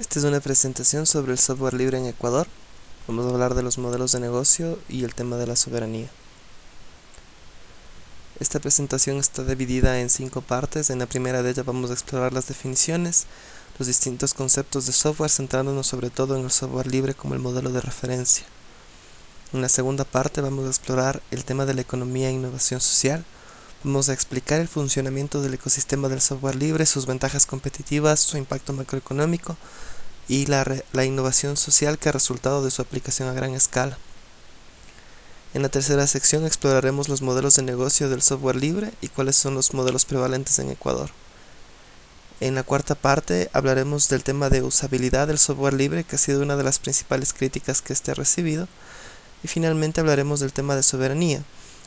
Esta es una presentación sobre el software libre en Ecuador. Vamos a hablar de los modelos de negocio y el tema de la soberanía. Esta presentación está dividida en cinco partes. En la primera de ellas vamos a explorar las definiciones, los distintos conceptos de software, centrándonos sobre todo en el software libre como el modelo de referencia. En la segunda parte vamos a explorar el tema de la economía e innovación social, Vamos a explicar el funcionamiento del ecosistema del software libre, sus ventajas competitivas, su impacto macroeconómico y la, la, innovación social que ha resultado de su aplicación a gran escala. En la tercera sección exploraremos los modelos de negocio del software libre y cuáles son los modelos prevalentes en Ecuador. En la cuarta parte hablaremos del tema de usabilidad del software libre, que ha sido una de las principales críticas que este ha recibido. Y finalmente hablaremos del tema de soberanía,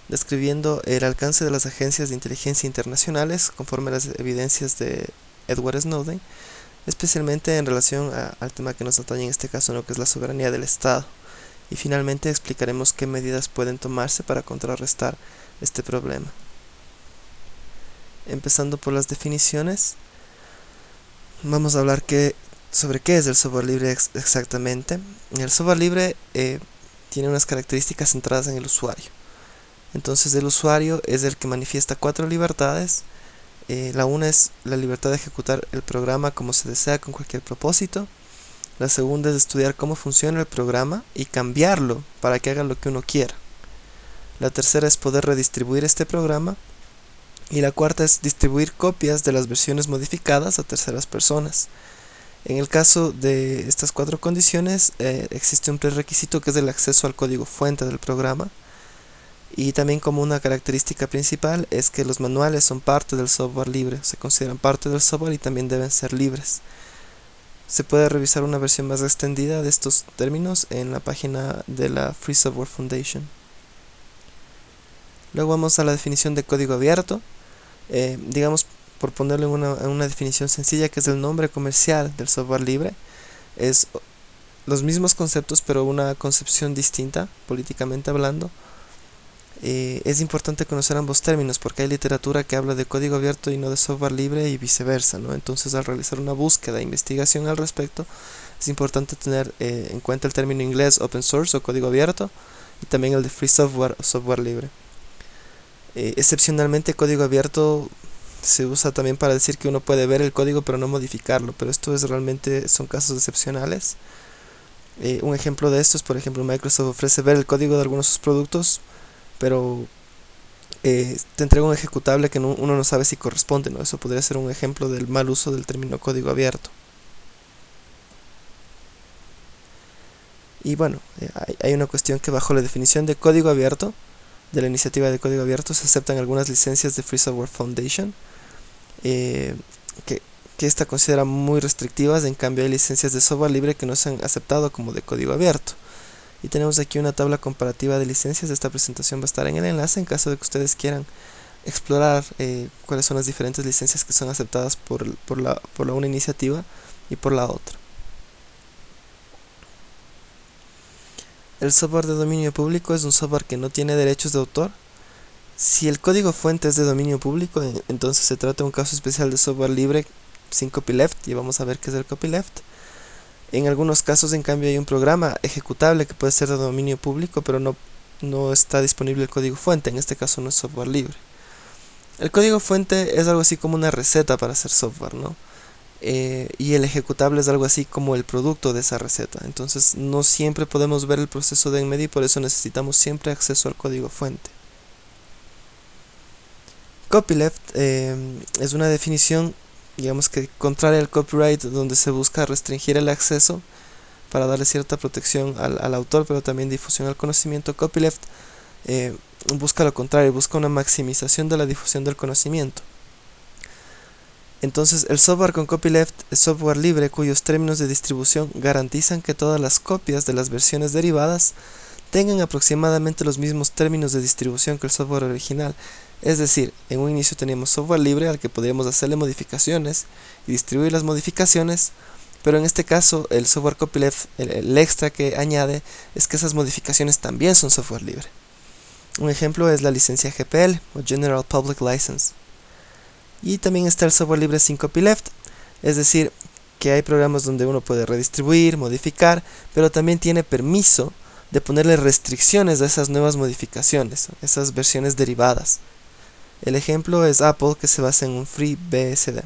describiendo el alcance de las agencias de inteligencia internacionales conforme a las evidencias de Edward Snowden, especialmente en relación al tema que nos atañe en este caso, lo que es la soberanía del Estado. Y finalmente explicaremos qué medidas pueden tomarse para contrarrestar este problema. Empezando por las definiciones, vamos a hablar sobre qué es el software libre ex exactamente. El software libre eh, tiene unas características centradas en el usuario. Entonces el usuario es el que manifiesta cuatro libertades. Eh, la una es la libertad de ejecutar el programa como se desea con cualquier propósito. La segunda es estudiar cómo funciona el programa y cambiarlo para que haga lo que uno quiera. La tercera es poder redistribuir este programa. Y la cuarta es distribuir copias de las versiones modificadas a terceras personas. En el caso de estas cuatro condiciones eh, existe un prerequisito que es el acceso al código fuente del programa y también como una característica principal es que los manuales son parte del software libre, se consideran parte del software y también deben ser libres. Se puede revisar una versión más extendida de estos términos en la página de la Free Software Foundation. Luego vamos a la definición de código abierto. Eh, digamos, por ponerlo en una, en una definición sencilla, que es el nombre comercial del software libre. Es los mismos conceptos, pero una concepción distinta, políticamente hablando eh, es importante conocer ambos términos porque hay literatura que habla de código abierto y no de software libre y viceversa, ¿no? Entonces al realizar una búsqueda e investigación al respecto es importante tener eh, en cuenta el término inglés open source o código abierto y también el de free software o software libre. Eh, excepcionalmente código abierto se usa también para decir que uno puede ver el código pero no modificarlo, pero esto es realmente son casos excepcionales. un ejemplo de esto es por ejemplo Microsoft ofrece ver el código de algunos de sus productos pero eh, te entrega un ejecutable que uno no sabe si corresponde, ¿no? Eso podría ser un ejemplo del mal uso del término código abierto. Y bueno, eh, hay, una cuestión que bajo la definición de código abierto, de la iniciativa de código abierto, se aceptan algunas licencias de Free Software Foundation, eh, que, que esta considera muy restrictivas, en cambio hay licencias de software libre que no se han aceptado como de código abierto y tenemos aquí una tabla comparativa de licencias. Esta presentación va a estar en el enlace en caso de que ustedes quieran explorar eh, cuáles son las diferentes licencias que son aceptadas por, por, la, por la una iniciativa y por la otra. El software de dominio público es un software que no tiene derechos de autor. Si el código fuente es de dominio público entonces se trata de un caso especial de software libre sin copyleft y vamos a ver qué es el copyleft en algunos casos, en cambio, hay un programa ejecutable que puede ser de dominio público, pero no, no está disponible el código fuente. En este caso no es software libre. El código fuente es algo así como una receta para hacer software, ¿no? Eh, y el ejecutable es algo así como el producto de esa receta. Entonces no siempre podemos ver el proceso de en y por eso necesitamos siempre acceso al código fuente. Copyleft eh, es una definición digamos que contraria al copyright donde se busca restringir el acceso para darle cierta protección al, autor pero también difusión al conocimiento. Copyleft eh, busca lo contrario busca una maximización de la difusión del conocimiento. Entonces el software con copyleft es software libre cuyos términos de distribución garantizan que todas las copias de las versiones derivadas tengan aproximadamente los mismos términos de distribución que el software original es decir, en un inicio teníamos software libre al que podríamos hacerle modificaciones y distribuir las modificaciones, pero en este caso el software copyleft, el, extra que añade es que esas modificaciones también son software libre. Un ejemplo es la licencia GPL o General Public License. Y también está el software libre sin copyleft, es decir, que hay programas donde uno puede redistribuir, modificar, pero también tiene permiso de ponerle restricciones a esas nuevas modificaciones, esas versiones derivadas. El ejemplo es Apple que se basa en un FreeBSD.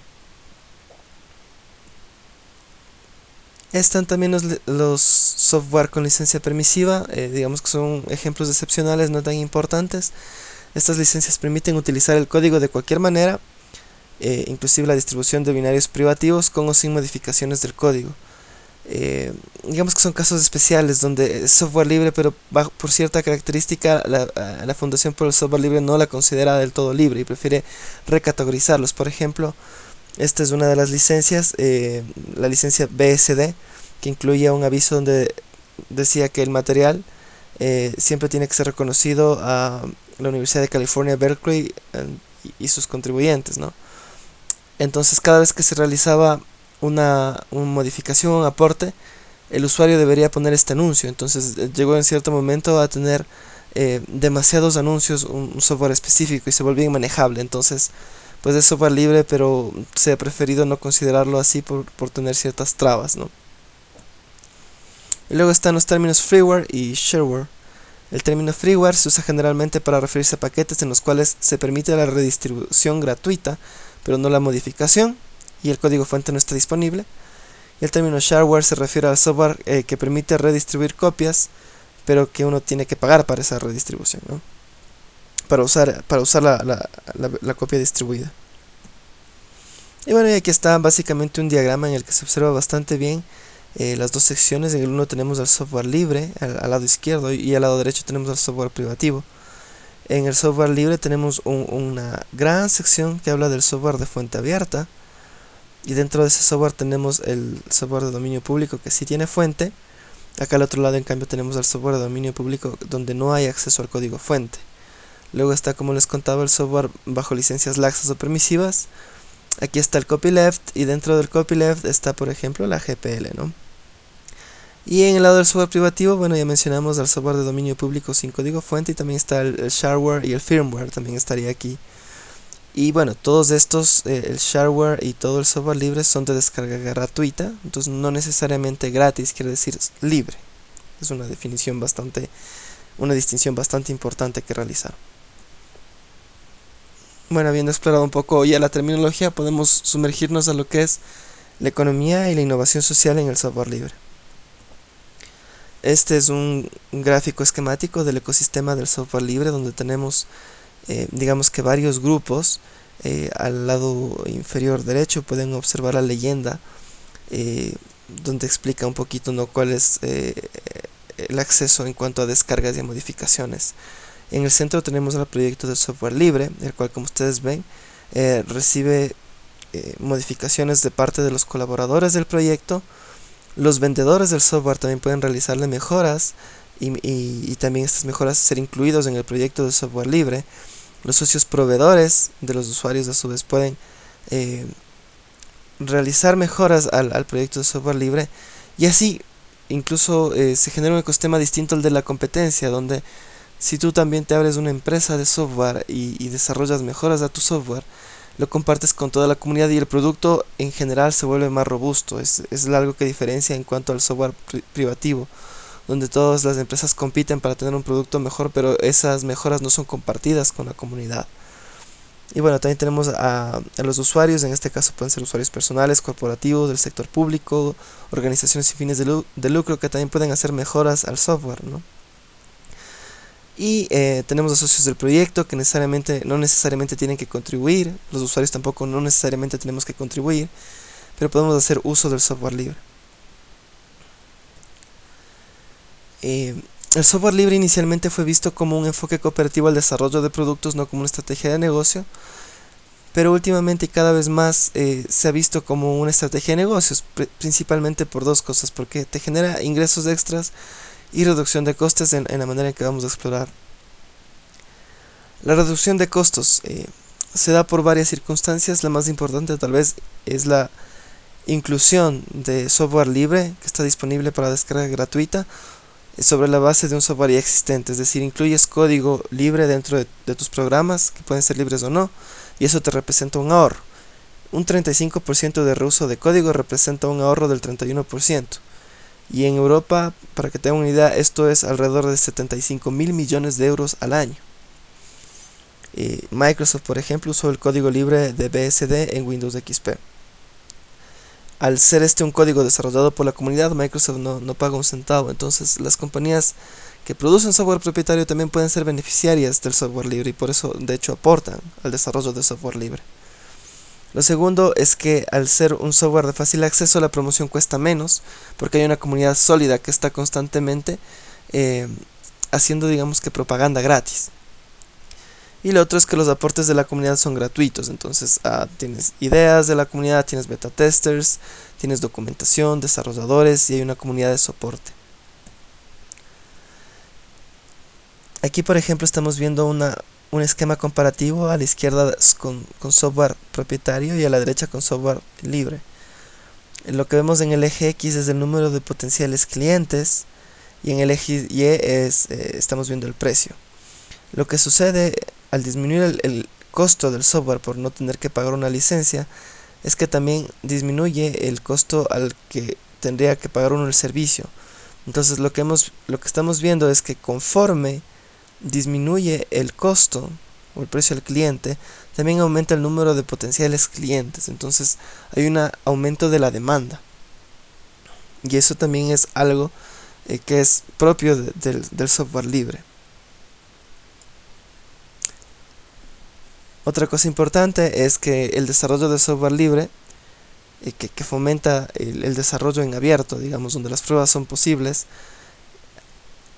Están también los, software con licencia permisiva, eh, digamos que son ejemplos excepcionales no tan importantes. Estas licencias permiten utilizar el código de cualquier manera, eh, inclusive la distribución de binarios privativos con o sin modificaciones del código. Eh, digamos que son casos especiales donde es software libre, pero por cierta característica la, la, Fundación por el Software Libre no la considera del todo libre y prefiere recategorizarlos. Por ejemplo, esta es una de las licencias, eh, la licencia BSD, que incluía un aviso donde decía que el material eh, siempre tiene que ser reconocido a la Universidad de California, Berkeley y sus contribuyentes, ¿no? Entonces cada vez que se realizaba una, modificación, un aporte, el usuario debería poner este anuncio. Entonces eh, llegó en cierto momento a tener demasiados anuncios, un, software específico y se volvía inmanejable. Entonces pues es software libre, pero se ha preferido no considerarlo así por, tener ciertas trabas, ¿no? Y luego están los términos freeware y shareware. El término freeware se usa generalmente para referirse a paquetes en los cuales se permite la redistribución gratuita, pero no la modificación, y el código fuente no está disponible. Y el término shareware se refiere al software eh, que permite redistribuir copias, pero que uno tiene que pagar para esa redistribución, ¿no? para usar, para usar la, copia distribuida. Y bueno, aquí está básicamente un diagrama en el que se observa bastante bien eh, las dos secciones. En el uno tenemos el software libre al, lado izquierdo y al lado derecho tenemos el software privativo. En el software libre tenemos una gran sección que habla del software de fuente abierta. Y dentro de ese software tenemos el software de dominio público que sí tiene fuente. Acá al otro lado en cambio tenemos el software de dominio público donde no hay acceso al código fuente. Luego está, como les contaba, el software bajo licencias laxas o permisivas. Aquí está el copyleft y dentro del copyleft está, por ejemplo, la GPL, ¿no? Y en el lado del software privativo, bueno, ya mencionamos el software de dominio público sin código fuente y también está el, shareware y el firmware, también estaría aquí. Y bueno, todos estos, eh, el shareware y todo el software libre son de descarga gratuita, entonces no necesariamente gratis, quiere decir libre. Es una definición bastante, una distinción bastante importante que realizar. Bueno, habiendo explorado un poco ya la terminología, podemos sumergirnos a lo que es la economía y la innovación social en el software libre. Este es un gráfico esquemático del ecosistema del software libre donde tenemos, eh, digamos que varios grupos. Eh, al lado inferior derecho pueden observar la leyenda eh, donde explica un poquito ¿no? cuál es el acceso en cuanto a descargas y modificaciones. En el centro tenemos el proyecto de software libre, el cual como ustedes ven recibe modificaciones de parte de los colaboradores del proyecto. Los vendedores del software también pueden realizarle mejoras y, también estas mejoras ser incluidos en el proyecto de software libre. Los socios proveedores de los usuarios a su vez pueden eh, realizar mejoras al, al, proyecto de software libre y así incluso se genera un ecosistema distinto al de la competencia donde si tú también te abres una empresa de software y, desarrollas mejoras a tu software, lo compartes con toda la comunidad y el producto en general se vuelve más robusto. Es, es algo que diferencia en cuanto al software privativo, donde todas las empresas compiten para tener un producto mejor, pero esas mejoras no son compartidas con la comunidad. Y bueno, también tenemos a, a, los usuarios, en este caso pueden ser usuarios personales, corporativos, del sector público, organizaciones sin fines de, de lucro que también pueden hacer mejoras al software, ¿no? Y eh, tenemos los socios del proyecto que necesariamente, no necesariamente tienen que contribuir, los usuarios tampoco no necesariamente tenemos que contribuir, pero podemos hacer uso del software libre. Eh, el software libre inicialmente fue visto como un enfoque cooperativo al desarrollo de productos, no como una estrategia de negocio, pero últimamente y cada vez más eh, se ha visto como una estrategia de negocios, principalmente por dos cosas, porque te genera ingresos extras y reducción de costes en, la manera que vamos a explorar. La reducción de costos eh, se da por varias circunstancias, la más importante tal vez es la inclusión de software libre que está disponible para descarga gratuita sobre la base de un software ya existente, es decir, incluyes código libre dentro de, tus programas, que pueden ser libres o no, y eso te representa un ahorro. un 35% de reuso de código representa un ahorro del 31%. Y en Europa, para que tengan una idea, esto es alrededor de 75 mil millones de euros al año. Microsoft, por ejemplo, usó el código libre de BSD en Windows XP. Al ser este un código desarrollado por la comunidad, Microsoft no, no paga un centavo. Entonces, las compañías que producen software propietario también pueden ser beneficiarias del software libre y por eso, de hecho, aportan al desarrollo de software libre. Lo segundo es que al ser un software de fácil acceso la promoción cuesta menos porque hay una comunidad sólida que está constantemente eh, haciendo digamos que propaganda gratis. Y lo otro es que los aportes de la comunidad son gratuitos, entonces ah, tienes ideas de la comunidad, tienes beta testers, tienes documentación, desarrolladores y hay una comunidad de soporte. Aquí por ejemplo estamos viendo una, un esquema comparativo a la izquierda con, software propietario y a la derecha con software libre. Lo que vemos en el eje X es el número de potenciales clientes y en el eje Y es, eh, estamos viendo el precio. Lo que sucede al disminuir el, costo del software por no tener que pagar una licencia es que también disminuye el costo al que tendría que pagar uno el servicio. Entonces lo que, hemos, lo que estamos viendo es que conforme disminuye el costo o el precio al cliente, también aumenta el número de potenciales clientes. Entonces hay un aumento de la demanda. Y eso también es algo eh, que es propio del software libre. Otra cosa importante es que el desarrollo de software libre, eh, que, fomenta el desarrollo en abierto, digamos, donde las pruebas son posibles,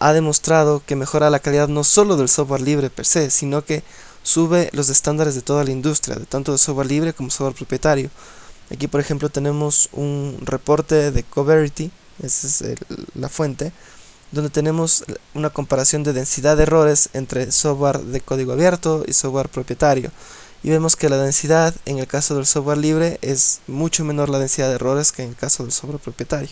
ha demostrado que mejora la calidad no solo del software libre per se, sino que sube los estándares de toda la industria, de tanto de software libre como software propietario. Aquí por ejemplo tenemos un reporte de Coverity, esa es la fuente, donde tenemos una comparación de densidad de errores entre software de código abierto y software propietario. Y vemos que la densidad en el caso del software libre es mucho menor la densidad de errores que en el caso del software propietario.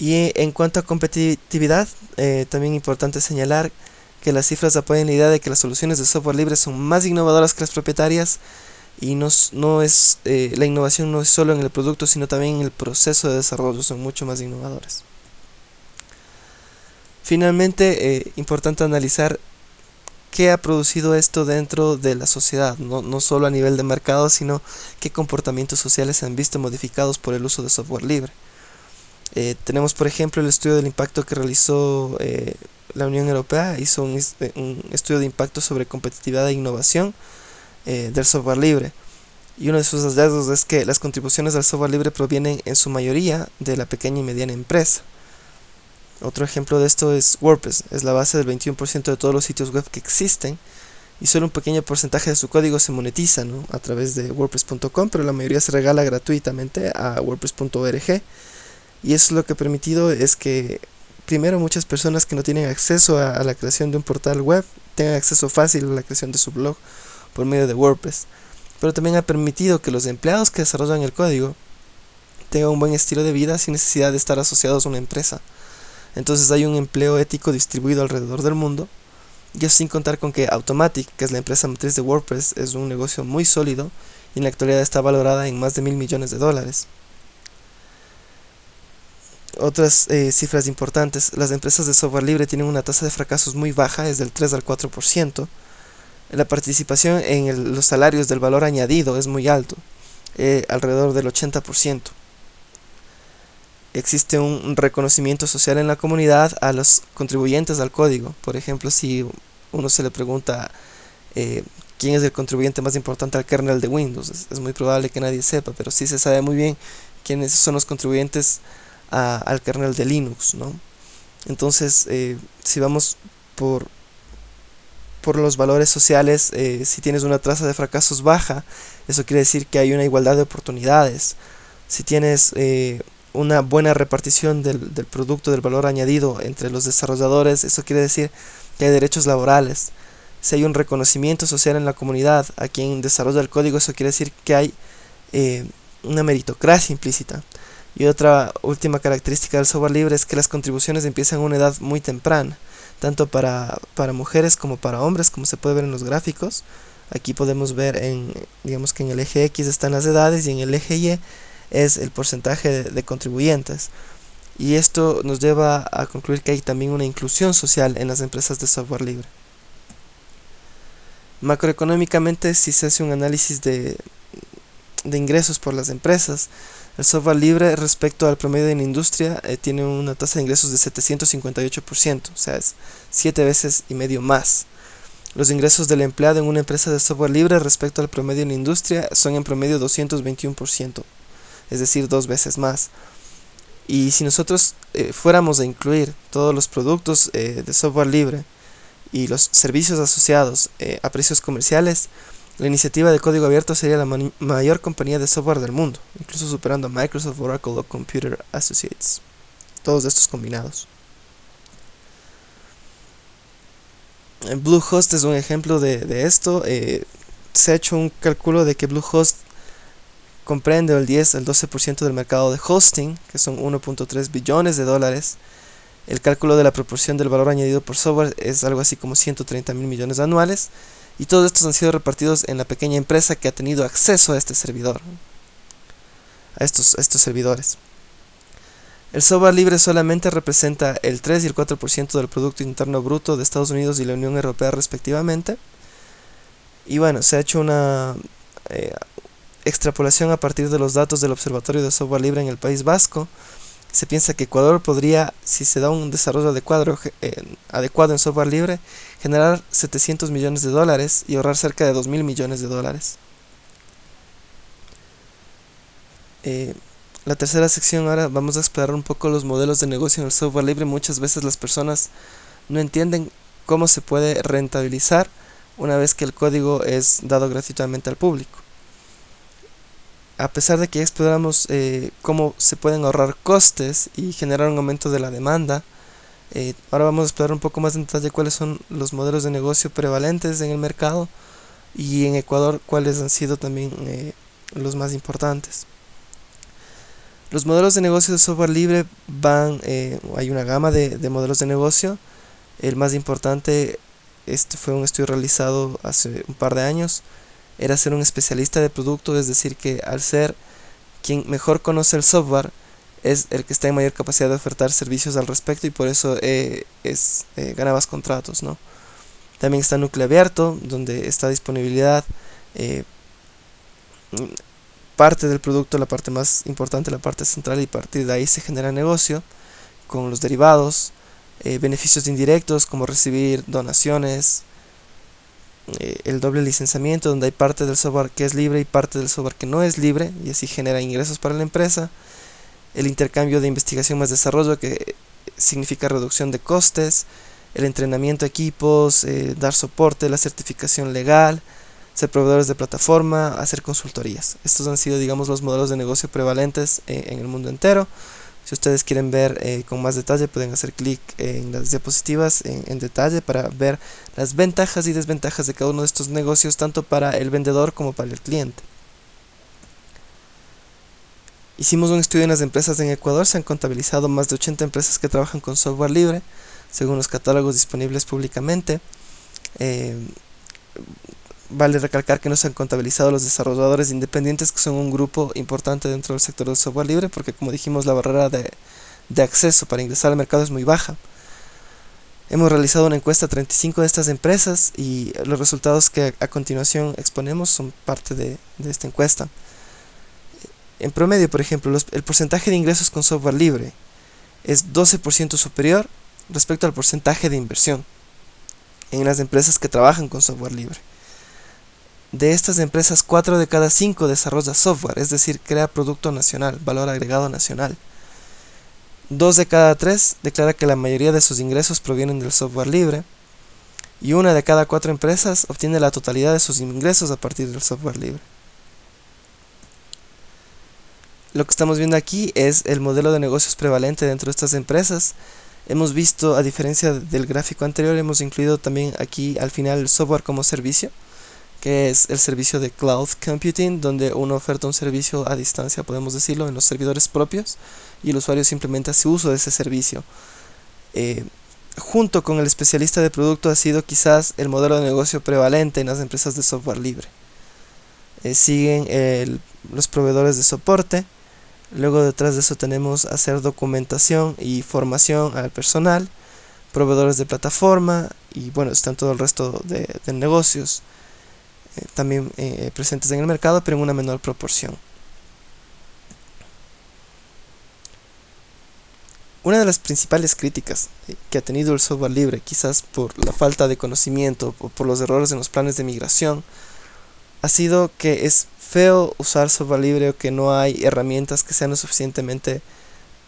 Y en cuanto a competitividad, eh, también importante señalar que las cifras apoyan la idea de que las soluciones de software libre son más innovadoras que las propietarias y no, no es, eh, la innovación no es solo en el producto sino también en el proceso de desarrollo, son mucho más innovadoras. Finalmente, eh, importante analizar qué ha producido esto dentro de la sociedad, no, no solo a nivel de mercado, sino qué comportamientos sociales se han visto modificados por el uso de software libre. Eh, tenemos por ejemplo el estudio del impacto que realizó eh, la Unión Europea, hizo un, un, estudio de impacto sobre competitividad e innovación eh, del software libre. Y uno de sus hallazgos es que las contribuciones del software libre provienen en su mayoría de la pequeña y mediana empresa. Otro ejemplo de esto es WordPress, es la base del 21% de todos los sitios web que existen y solo un pequeño porcentaje de su código se monetiza a través de wordpress.com, pero la mayoría se regala gratuitamente a wordpress.org y eso lo que ha permitido es que primero muchas personas que no tienen acceso a, la creación de un portal web tengan acceso fácil a la creación de su blog por medio de WordPress. Pero también ha permitido que los empleados que desarrollan el código tengan un buen estilo de vida sin necesidad de estar asociados a una empresa. Entonces hay un empleo ético distribuido alrededor del mundo. Y eso sin contar con que Automatic, que es la empresa matriz de WordPress, es un negocio muy sólido y en la actualidad está valorada en más de mil millones de dólares. Otras eh, cifras importantes, las empresas de software libre tienen una tasa de fracasos muy baja, es del 3 al 4%. La participación en los salarios del valor añadido es muy alto, eh, alrededor del 80%. Existe un reconocimiento social en la comunidad a los contribuyentes al código. Por ejemplo, si uno se le pregunta eh, quién es el contribuyente más importante al kernel de Windows, es, muy probable que nadie sepa, pero sí se sabe muy bien quiénes son los contribuyentes al kernel de Linux, ¿no? Entonces, eh, si vamos por, por los valores sociales, eh, si tienes una tasa de fracasos baja, eso quiere decir que hay una igualdad de oportunidades. Si tienes eh, una buena repartición del, del, producto, del valor añadido entre los desarrolladores, eso quiere decir que hay derechos laborales. Si hay un reconocimiento social en la comunidad a quien desarrolla el código, eso quiere decir que hay una meritocracia implícita. Y otra última característica del software libre es que las contribuciones empiezan a una edad muy temprana, tanto para, para mujeres como para hombres, como se puede ver en los gráficos. Aquí podemos ver en, digamos que en el eje X están las edades y en el eje Y es el porcentaje de, contribuyentes. Y esto nos lleva a concluir que hay también una inclusión social en las empresas de software libre. Macroeconómicamente, si se hace un análisis de, de ingresos por las empresas, el software libre respecto al promedio la industria eh, tiene una tasa de ingresos de 758%, o sea, es 7 veces y medio más. Los ingresos del empleado en una empresa de software libre respecto al promedio en industria son en promedio 221%, es decir, dos veces más. Y si nosotros eh, fuéramos a incluir todos los productos eh, de software libre y los servicios asociados a precios comerciales, la iniciativa de código abierto sería la mayor compañía de software del mundo, incluso superando a Microsoft, Oracle o Computer Associates, todos estos combinados. Bluehost es un ejemplo de, esto. Eh, se ha hecho un cálculo de que Bluehost comprende el 10 al 12% del mercado de hosting, que son 1.3 billones de dólares. El cálculo de la proporción del valor añadido por software es algo así como 130 mil millones anuales. Y todos estos han sido repartidos en la pequeña empresa que ha tenido acceso a este servidor, a estos, estos servidores. El software libre solamente representa el 3 y el 4% del Producto Interno Bruto de Estados Unidos y la Unión Europea respectivamente. Y bueno, se ha hecho una eh, extrapolación a partir de los datos del Observatorio de Software Libre en el País Vasco. Se piensa que Ecuador podría, si se da un desarrollo adecuado, eh, en software libre, generar 700 millones de dólares y ahorrar cerca de 2 mil millones de dólares. Eh, la tercera sección ahora vamos a explorar un poco los modelos de negocio en el software libre. Muchas veces las personas no entienden cómo se puede rentabilizar una vez que el código es dado gratuitamente al público. A pesar de que exploramos eh, cómo se pueden ahorrar costes y generar un aumento de la demanda, eh, ahora vamos a explorar un poco más en detalle cuáles son los modelos de negocio prevalentes en el mercado y en Ecuador cuáles han sido también eh, los más importantes. Los modelos de negocio de software libre van, hay una gama de, modelos de negocio. El más importante, este fue un estudio realizado hace un par de años, era ser un especialista de producto, es decir, que al ser quien mejor conoce el software, es el que está en mayor capacidad de ofertar servicios al respecto y por eso eh, es, eh, gana más contratos. ¿no? También está núcleo abierto, donde está disponibilidad parte del producto, la parte más importante, la parte central y a partir de ahí se genera negocio con los derivados, eh, beneficios indirectos como recibir donaciones, eh, el doble licenciamiento donde hay parte del software que es libre y parte del software que no es libre y así genera ingresos para la empresa, el intercambio de investigación más desarrollo que significa reducción de costes, el entrenamiento de equipos, eh, dar soporte, la certificación legal, ser proveedores de plataforma, hacer consultorías. Estos han sido, digamos, los modelos de negocio prevalentes eh, en el mundo entero. Si ustedes quieren ver eh, con más detalle, pueden hacer clic en las diapositivas en, detalle para ver las ventajas y desventajas de cada uno de estos negocios, tanto para el vendedor como para el cliente. Hicimos un estudio en las empresas en Ecuador, se han contabilizado más de 80 empresas que trabajan con software libre, según los catálogos disponibles públicamente. Eh, Vale recalcar que no se han contabilizado los desarrolladores independientes, que son un grupo importante dentro del sector del software libre, porque como dijimos, la barrera de, acceso para ingresar al mercado es muy baja. Hemos realizado una encuesta a 35 de estas empresas y los resultados que a continuación exponemos son parte de, esta encuesta. En promedio, por ejemplo, el porcentaje de ingresos con software libre es 12% superior respecto al porcentaje de inversión en las empresas que trabajan con software libre. De estas empresas, 4 de cada 5 desarrolla software, es decir, crea producto nacional, valor agregado nacional. 2 de cada 3 declara que la mayoría de sus ingresos provienen del software libre. Y una de cada 4 empresas obtiene la totalidad de sus ingresos a partir del software libre. Lo que estamos viendo aquí es el modelo de negocios prevalente dentro de estas empresas. Hemos visto, a diferencia del gráfico anterior, hemos incluido también aquí al final el software como servicio que es el servicio de Cloud Computing, donde uno oferta un servicio a distancia, podemos decirlo, en los servidores propios, y el usuario simplemente hace uso de ese servicio. Eh, junto con el especialista de producto ha sido quizás el modelo de negocio prevalente en las empresas de software libre. Eh, siguen los proveedores de soporte, luego detrás de eso tenemos hacer documentación y formación al personal, proveedores de plataforma y bueno, están todo el resto de, negocios eh, también eh, presentes en el mercado, pero en una menor proporción. Una de las principales críticas eh, que ha tenido el software libre, quizás por la falta de conocimiento o por los errores en los planes de migración, ha sido que es feo usar software libre o que no hay herramientas que sean lo suficientemente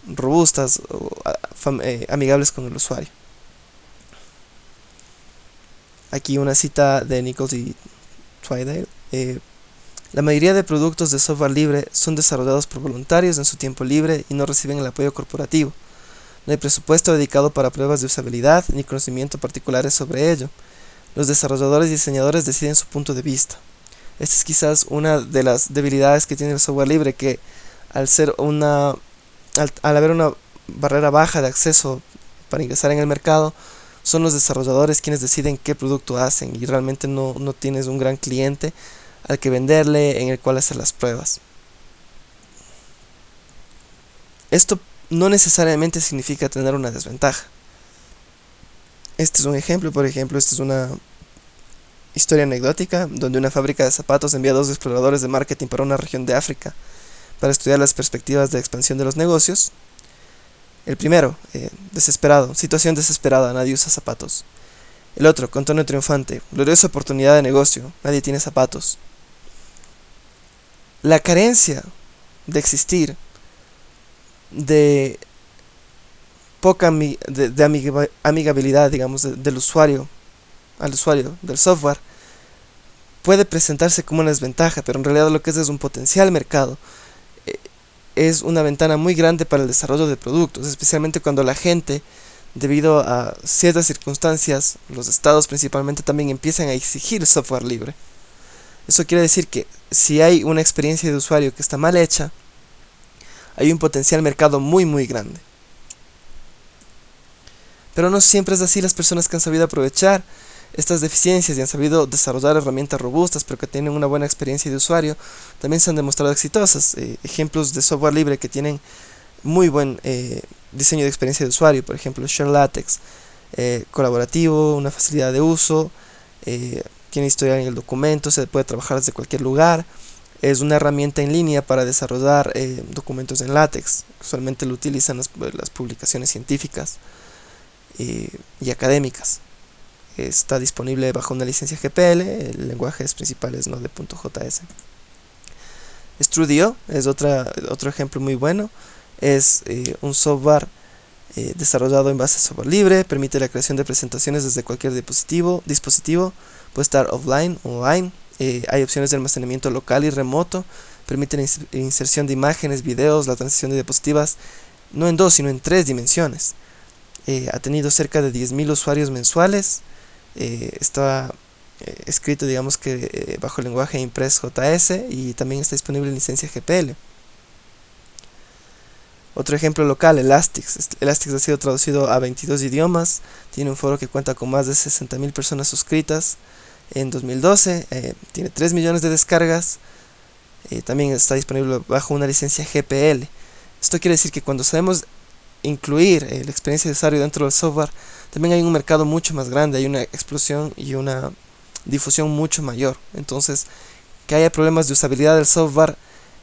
robustas o amigables con el usuario. Aquí una cita de Nichols y Eh, la mayoría de productos de software libre son desarrollados por voluntarios en su tiempo libre y no reciben el apoyo corporativo. No hay presupuesto dedicado para pruebas de usabilidad ni conocimiento particulares sobre ello. Los desarrolladores y diseñadores deciden su punto de vista. Esta es quizás una de las debilidades que tiene el software libre que al ser una al haber una barrera baja de acceso para ingresar en el mercado son los desarrolladores quienes deciden qué producto hacen y realmente no, no tienes un gran cliente al que venderle en el cual hacer las pruebas. Esto no necesariamente significa tener una desventaja. Este es un ejemplo, por ejemplo, esta es una historia anecdótica donde una fábrica de zapatos envía dos exploradores de marketing para una región de África para estudiar las perspectivas de expansión de los negocios el primero, eh, desesperado, situación desesperada, nadie usa zapatos. El otro, con tono triunfante, gloriosa oportunidad de negocio, nadie tiene zapatos. La carencia de existir, de poca de, amigabilidad, digamos, del usuario al usuario del software, puede presentarse como una desventaja, pero en realidad lo que es es un potencial mercado es una ventana muy grande para el desarrollo de productos, especialmente cuando la gente, debido a ciertas circunstancias, los estados principalmente también empiezan a exigir software libre. Eso quiere decir que si hay una experiencia de usuario que está mal hecha, hay un potencial mercado muy muy grande. Pero no siempre es así, las personas que han sabido aprovechar estas deficiencias y han sabido desarrollar herramientas robustas pero que tienen una buena experiencia de usuario también se han demostrado exitosas. Eh, ejemplos de software libre que tienen muy buen eh, diseño de experiencia de usuario, por ejemplo ShareLatex, eh, colaborativo, una facilidad de uso, tiene historia en el documento, se puede trabajar desde cualquier lugar, es una herramienta en línea para desarrollar documentos en látex, usualmente lo utilizan las publicaciones científicas y académicas está disponible bajo una licencia GPL, el lenguaje principal es Node.js. Strudio es otra, otro ejemplo muy bueno, es eh, un software eh, desarrollado en base a software libre, permite la creación de presentaciones desde cualquier dispositivo, dispositivo puede estar offline, online, eh, hay opciones de almacenamiento local y remoto, permite la inserción de imágenes, videos, la transición de diapositivas, no en dos, sino en tres dimensiones. ha tenido cerca de 10.000 usuarios mensuales, eh, está eh, escrito digamos que eh, bajo el lenguaje Impress.js y también está disponible en licencia GPL. Otro ejemplo local, Elastix. Elastix ha sido traducido a 22 idiomas, tiene un foro que cuenta con más de 60.000 personas suscritas en 2012, tiene 3 millones de descargas, también está disponible bajo una licencia GPL. Esto quiere decir que cuando sabemos incluir la experiencia de usuario dentro del software, también hay un mercado mucho más grande, hay una explosión y una difusión mucho mayor. Entonces, que haya problemas de usabilidad del software,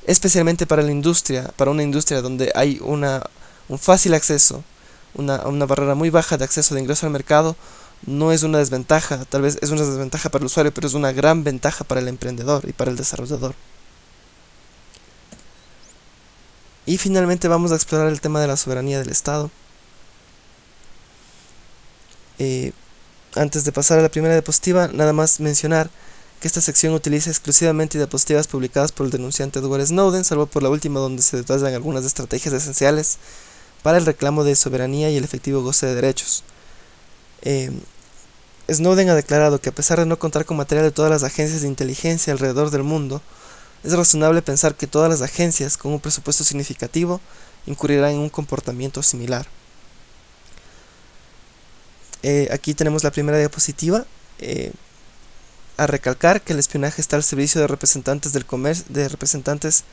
especialmente para la industria, para una industria donde hay una, un fácil acceso, una, una barrera muy baja de acceso de ingreso al mercado, no es una desventaja, tal vez es una desventaja para el usuario, pero es una gran ventaja para el emprendedor y para el desarrollador. Y finalmente vamos a explorar el tema de la soberanía del Estado. Eh, antes de pasar a la primera diapositiva, nada más mencionar que esta sección utiliza exclusivamente diapositivas publicadas por el denunciante Edward Snowden, salvo por la última donde se detallan algunas estrategias esenciales para el reclamo de soberanía y el efectivo goce de derechos. Eh, Snowden ha declarado que a pesar de no contar con material de todas las agencias de inteligencia alrededor del mundo, es razonable pensar que todas las agencias con un presupuesto significativo incurrirán en un comportamiento similar. eh, aquí tenemos la primera diapositiva. Eh, a recalcar que el espionaje está al servicio de representantes del comercio, de representantes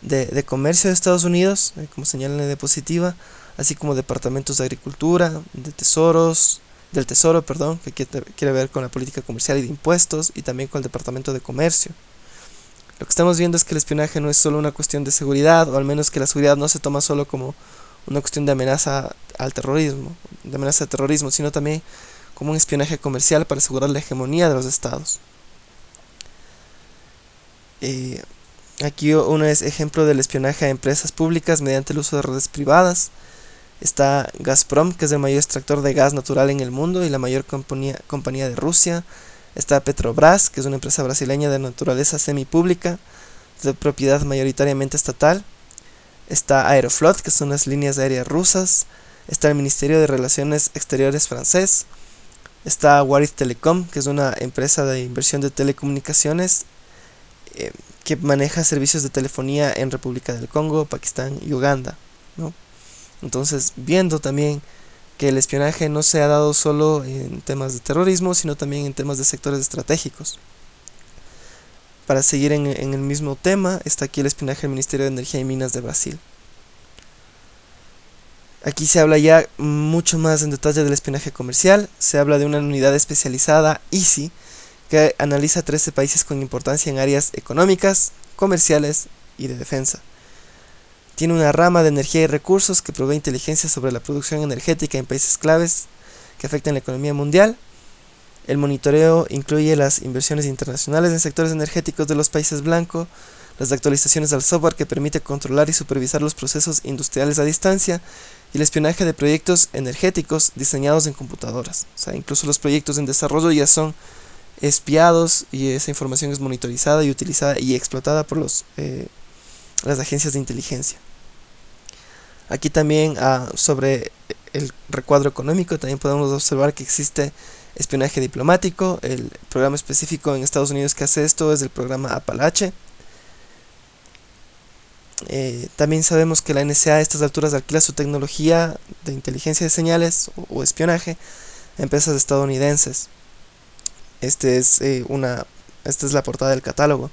de, comercio de Estados Unidos, eh, como señala en la diapositiva, así como departamentos de agricultura, de tesoros, del tesoro, perdón, que quiere, ver con la política comercial y de impuestos, y también con el departamento de comercio. Lo que estamos viendo es que el espionaje no es solo una cuestión de seguridad, o al menos que la seguridad no se toma solo como una cuestión de amenaza al terrorismo, de amenaza de terrorismo, sino también como un espionaje comercial para asegurar la hegemonía de los estados. Eh, aquí uno es ejemplo del espionaje a empresas públicas mediante el uso de redes privadas. Está Gazprom, que es el mayor extractor de gas natural en el mundo y la mayor compañía de Rusia. Está Petrobras, que es una empresa brasileña de naturaleza semipública, de propiedad mayoritariamente estatal. Está Aeroflot, que son las líneas aéreas rusas. Está el Ministerio de Relaciones Exteriores francés. Está Waris Telecom, que es una empresa de inversión de telecomunicaciones eh, que maneja servicios de telefonía en República del Congo, Pakistán y Uganda. Entonces, viendo también que el espionaje no se ha dado solo en temas de terrorismo, sino también en temas de sectores estratégicos. Para seguir en, el mismo tema, está aquí el espionaje del Ministerio de Energía y Minas de Brasil. Aquí se habla ya mucho más en detalle del espionaje comercial, se habla de una unidad especializada, EASY, que analiza 13 países con importancia en áreas económicas, comerciales y de defensa. Tiene una rama de energía y recursos que provee inteligencia sobre la producción energética en países claves que afectan la economía mundial. El monitoreo incluye las inversiones internacionales en sectores energéticos de los países blancos, las actualizaciones al software que permite controlar y supervisar los procesos industriales a distancia y el espionaje de proyectos energéticos diseñados en computadoras. O sea, incluso los proyectos en desarrollo ya son espiados y esa información es monitorizada y utilizada y explotada por los, eh, las agencias de inteligencia. Aquí también ah, sobre el recuadro económico también podemos observar que existe espionaje diplomático. El programa específico en Estados Unidos que hace esto es el programa Apalache eh, también sabemos que la NSA a estas alturas alquila su tecnología de inteligencia de señales o, espionaje a empresas estadounidenses. Este es, eh, una, esta es la portada del catálogo.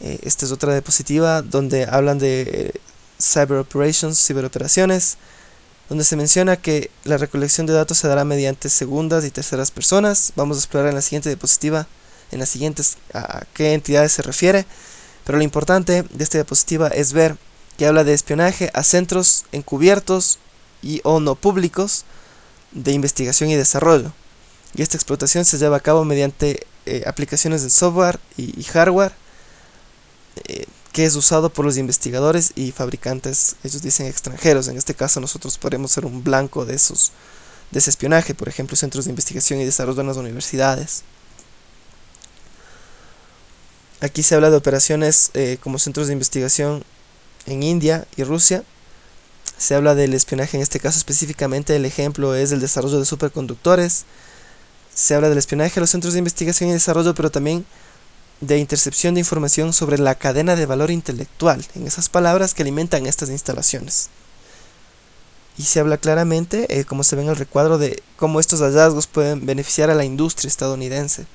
Eh, esta es otra diapositiva donde hablan de cyber operations, ciberoperaciones, donde se menciona que la recolección de datos se dará mediante segundas y terceras personas. Vamos a explorar en la siguiente diapositiva, en las siguientes, a qué entidades se refiere. Pero lo importante de esta diapositiva es ver que habla de espionaje a centros encubiertos y o no públicos de investigación y desarrollo. Y esta explotación se lleva a cabo mediante eh, aplicaciones de software y, hardware eh, que es usado por los investigadores y fabricantes, ellos dicen extranjeros. En este caso nosotros podemos ser un blanco de, esos, de ese espionaje, por ejemplo centros de investigación y desarrollo en las universidades. Aquí se habla de operaciones eh, como centros de investigación en India y Rusia. Se habla del espionaje en este caso específicamente, el ejemplo es el desarrollo de superconductores. Se habla del espionaje a los centros de investigación y desarrollo, pero también de intercepción de información sobre la cadena de valor intelectual, en esas palabras que alimentan estas instalaciones. Y se habla claramente, eh, como se ve en el recuadro, de cómo estos hallazgos pueden beneficiar a la industria estadounidense.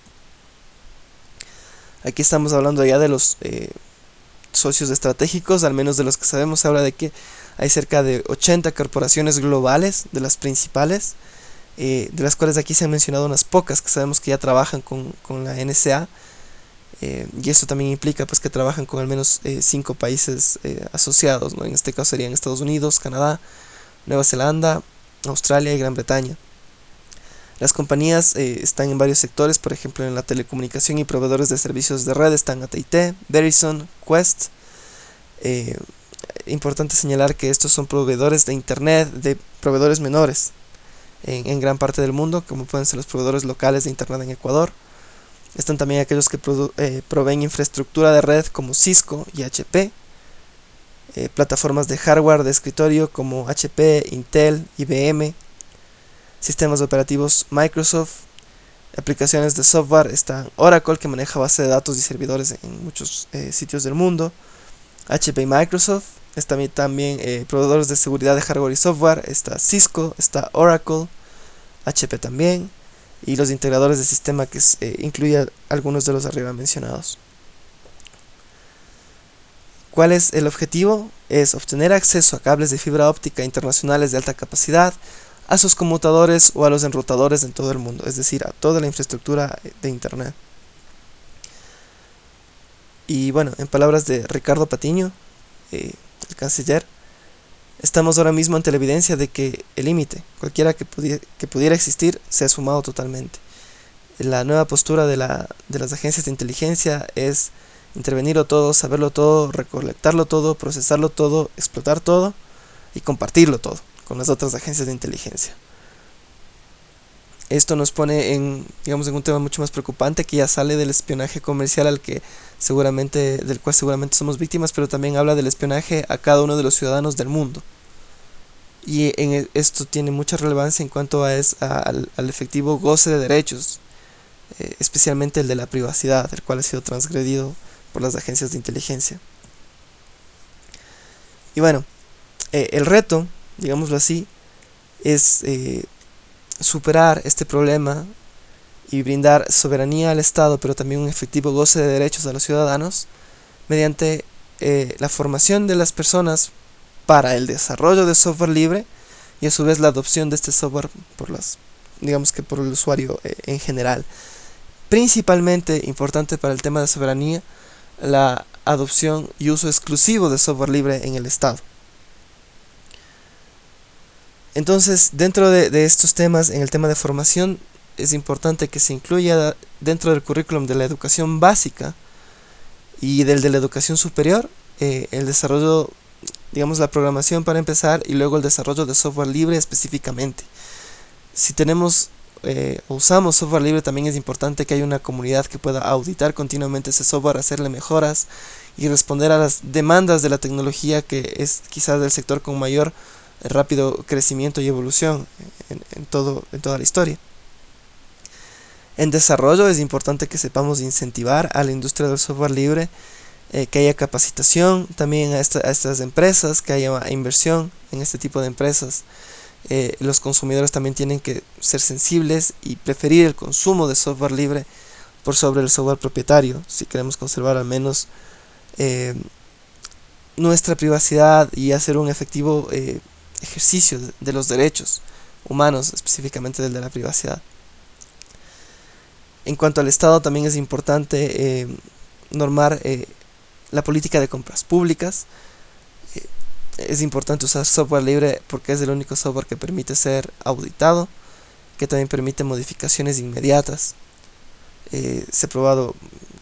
Aquí estamos hablando ya de los eh, socios estratégicos, al menos de los que sabemos, se habla de que hay cerca de 80 corporaciones globales, de las principales, eh, de las cuales aquí se han mencionado unas pocas que sabemos que ya trabajan con, la NSA, eh, y esto también implica pues que trabajan con al menos 5 países asociados, ¿no? en este caso serían Estados Unidos, Canadá, Nueva Zelanda, Australia y Gran Bretaña. Las compañías eh, están en varios sectores, por ejemplo en la telecomunicación y proveedores de servicios de red están AT&T, Verizon, Quest. Eh, importante señalar que estos son proveedores de internet, de proveedores menores en, gran parte del mundo, como pueden ser los proveedores locales de internet en Ecuador. Están también aquellos que eh, proveen infraestructura de red como Cisco y HP. plataformas de hardware de escritorio como HP, Intel, IBM, sistemas operativos Microsoft, aplicaciones de software, está Oracle que maneja base de datos y servidores en muchos eh, sitios del mundo, HP y Microsoft, está también eh, proveedores de seguridad de hardware y software, está Cisco, está Oracle, HP también, y los integradores de sistema que eh, incluye algunos de los arriba mencionados. ¿Cuál es el objetivo? Es obtener acceso a cables de fibra óptica internacionales de alta capacidad a sus conmutadores o a los enrutadores en todo el mundo, es decir, a toda la infraestructura de Internet. Y bueno, en palabras de Ricardo Patiño, eh, el canciller, estamos ahora mismo ante la evidencia de que el límite, cualquiera que, que, pudiera existir, se ha sumado totalmente. La nueva postura de, la, de las agencias de inteligencia es intervenirlo todo, saberlo todo, recolectarlo todo, procesarlo todo, explotar todo y compartirlo todo con las otras agencias de inteligencia. Esto nos pone en, digamos, en un tema mucho más preocupante que ya sale del espionaje comercial al que seguramente, del cual seguramente somos víctimas, pero también habla del espionaje a cada uno de los ciudadanos del mundo. Y en e, esto tiene mucha relevancia en cuanto a es, al, efectivo goce de derechos, eh, especialmente el de la privacidad, el cual ha sido transgredido por las agencias de inteligencia. Y bueno, eh, el reto, digámoslo así, es eh, superar este problema y brindar soberanía al Estado, pero también un efectivo goce de derechos a los ciudadanos, mediante eh, la formación de las personas para el desarrollo de software libre y a su vez la adopción de este software por las digamos que por el usuario en general. Principalmente importante para el tema de soberanía la adopción y uso exclusivo de software libre en el Estado. Entonces, dentro de, estos temas, en el tema de formación, es importante que se incluya dentro del currículum de la educación básica y del de la educación superior eh, el desarrollo, digamos, la programación para empezar y luego el desarrollo de software libre específicamente. Si tenemos eh, usamos software libre también es importante que haya una comunidad que pueda auditar continuamente ese software, hacerle mejoras y responder a las demandas de la tecnología que es quizás del sector con mayor rápido crecimiento y evolución en, todo, en toda la historia. En desarrollo es importante que sepamos incentivar a la industria del software libre, eh, que haya capacitación también a, estas empresas, que haya inversión en este tipo de empresas, eh, los consumidores también tienen que ser sensibles y preferir el consumo de software libre por sobre el software propietario si queremos conservar al menos eh, nuestra privacidad y hacer un efectivo ejercicio de los derechos humanos, específicamente del de la privacidad. En cuanto al Estado, también es importante normar la política de compras públicas, es importante usar software libre porque es el único software que permite ser auditado, que también permite modificaciones inmediatas. Eh, se ha probado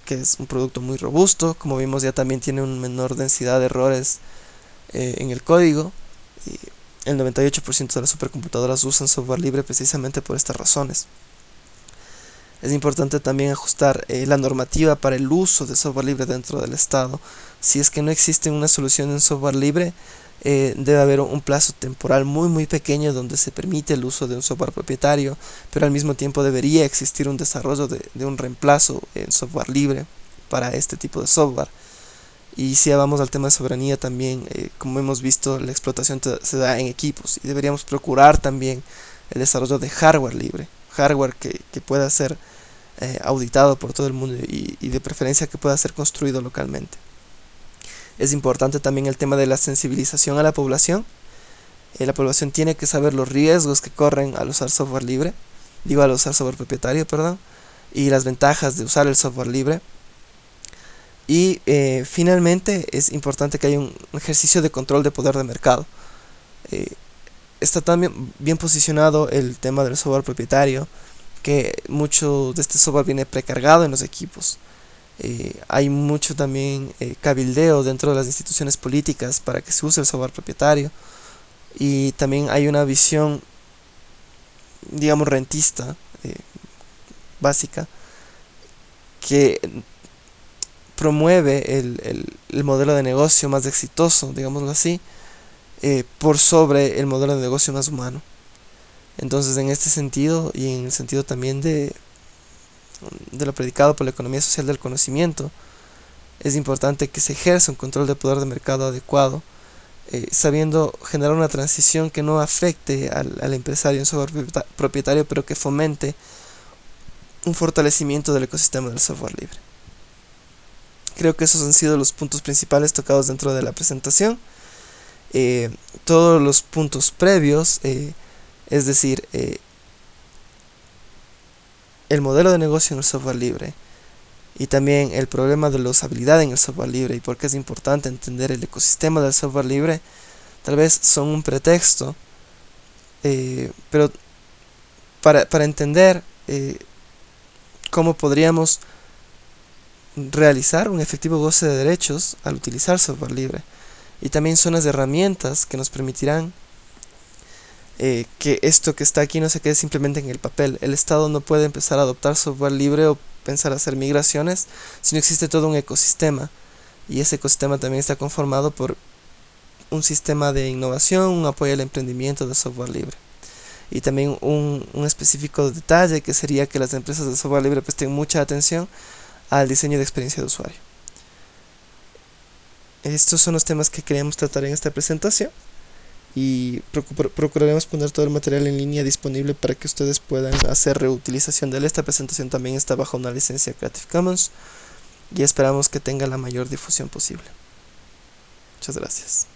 que es un producto muy robusto, como vimos ya también tiene una menor densidad de errores eh, en el código. El 98% de las supercomputadoras usan software libre precisamente por estas razones. Es importante también ajustar eh, la normativa para el uso de software libre dentro del Estado. Si es que no existe una solución en software libre, eh, debe haber un plazo temporal muy muy pequeño donde se permite el uso de un software propietario, pero al mismo tiempo debería existir un desarrollo de, un reemplazo en software libre para este tipo de software. Y si vamos al tema de soberanía también, eh, como hemos visto, la explotación se da en equipos y deberíamos procurar también el desarrollo de hardware libre, hardware que, pueda ser eh, auditado por todo el mundo y de preferencia que pueda ser construido localmente. Es importante también el tema de la sensibilización a la población. Eh, la población tiene que saber los riesgos que corren al usar software libre, digo al usar software propietario, perdón, y las ventajas de usar el software libre. Y eh, finalmente es importante que haya un ejercicio de control de poder de mercado. Eh, está también bien posicionado el tema del software propietario, que mucho de este software viene precargado en los equipos. Eh, hay mucho también cabildeo dentro de las instituciones políticas para que se use el software propietario y también hay una visión digamos rentista básica que promueve el, el, modelo de negocio más exitoso, digámoslo así, por sobre el modelo de negocio más humano. Entonces, en este sentido, y en el sentido también de, de lo predicado por la economía social del conocimiento, es importante que se ejerza un control de poder de mercado adecuado eh, sabiendo generar una transición que no afecte al, al empresario en software propietario, pero que fomente un fortalecimiento del ecosistema del software libre. Creo que esos han sido los puntos principales tocados dentro de la presentación. Eh, todos los puntos previos, eh, es decir, eh, el modelo de negocio en el software libre y también el problema de la usabilidad en el software libre y por qué es importante entender el ecosistema del software libre, tal vez son un pretexto, pero para, para entender cómo podríamos realizar un efectivo goce de derechos al utilizar software libre y también son las herramientas que nos permitirán eh, que esto que está aquí no se quede simplemente en el papel. El Estado no puede empezar a adoptar software libre o pensar hacer migraciones si no existe todo un ecosistema y ese ecosistema también está conformado por un sistema de innovación, un apoyo al emprendimiento de software libre y también un, un, específico detalle que sería que las empresas de software libre presten mucha atención al diseño de experiencia de usuario. Estos son los temas que queríamos tratar en esta presentación y procuraremos poner todo el material en línea disponible para que ustedes puedan hacer reutilización de él. Esta presentación también está bajo una licencia Creative Commons y esperamos que tenga la mayor difusión posible. Muchas gracias.